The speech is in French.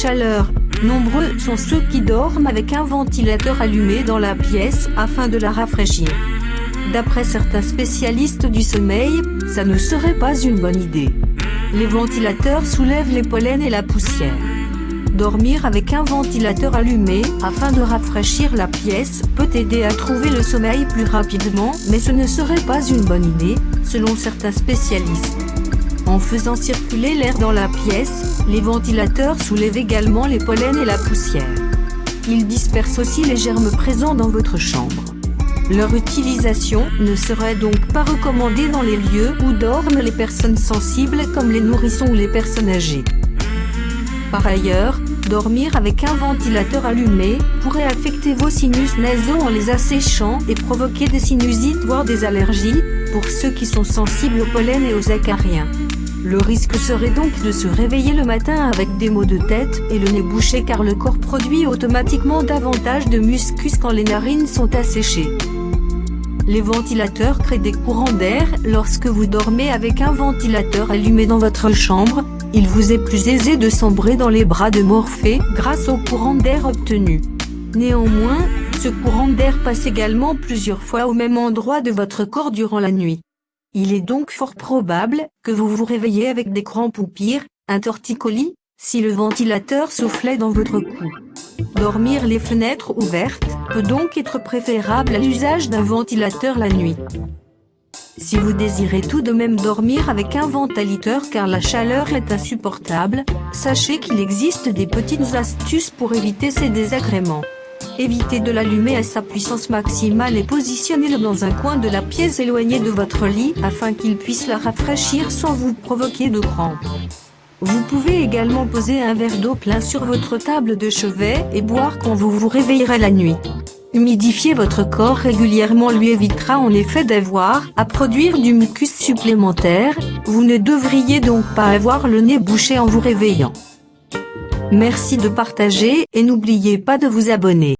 chaleur. Nombreux sont ceux qui dorment avec un ventilateur allumé dans la pièce afin de la rafraîchir. D'après certains spécialistes du sommeil, ça ne serait pas une bonne idée. Les ventilateurs soulèvent les pollens et la poussière. Dormir avec un ventilateur allumé, afin de rafraîchir la pièce, peut aider à trouver le sommeil plus rapidement, mais ce ne serait pas une bonne idée, selon certains spécialistes. En faisant circuler l'air dans la pièce, les ventilateurs soulèvent également les pollens et la poussière. Ils dispersent aussi les germes présents dans votre chambre. Leur utilisation ne serait donc pas recommandée dans les lieux où dorment les personnes sensibles comme les nourrissons ou les personnes âgées. Par ailleurs, dormir avec un ventilateur allumé pourrait affecter vos sinus nasaux en les asséchant et provoquer des sinusites voire des allergies, pour ceux qui sont sensibles aux pollen et aux acariens. Le risque serait donc de se réveiller le matin avec des maux de tête et le nez bouché car le corps produit automatiquement davantage de mucus quand les narines sont asséchées. Les ventilateurs créent des courants d'air. Lorsque vous dormez avec un ventilateur allumé dans votre chambre, il vous est plus aisé de sombrer dans les bras de Morphée grâce au courant d'air obtenu. Néanmoins, ce courant d'air passe également plusieurs fois au même endroit de votre corps durant la nuit. Il est donc fort probable que vous vous réveillez avec des crampes ou pire, un torticolis, si le ventilateur soufflait dans votre cou. Dormir les fenêtres ouvertes peut donc être préférable à l'usage d'un ventilateur la nuit. Si vous désirez tout de même dormir avec un ventilateur car la chaleur est insupportable, sachez qu'il existe des petites astuces pour éviter ces désagréments. Évitez de l'allumer à sa puissance maximale et positionnez-le dans un coin de la pièce éloigné de votre lit afin qu'il puisse la rafraîchir sans vous provoquer de crampes. Vous pouvez également poser un verre d'eau plein sur votre table de chevet et boire quand vous vous réveillerez la nuit. Humidifier votre corps régulièrement lui évitera en effet d'avoir à produire du mucus supplémentaire, vous ne devriez donc pas avoir le nez bouché en vous réveillant. Merci de partager et n'oubliez pas de vous abonner.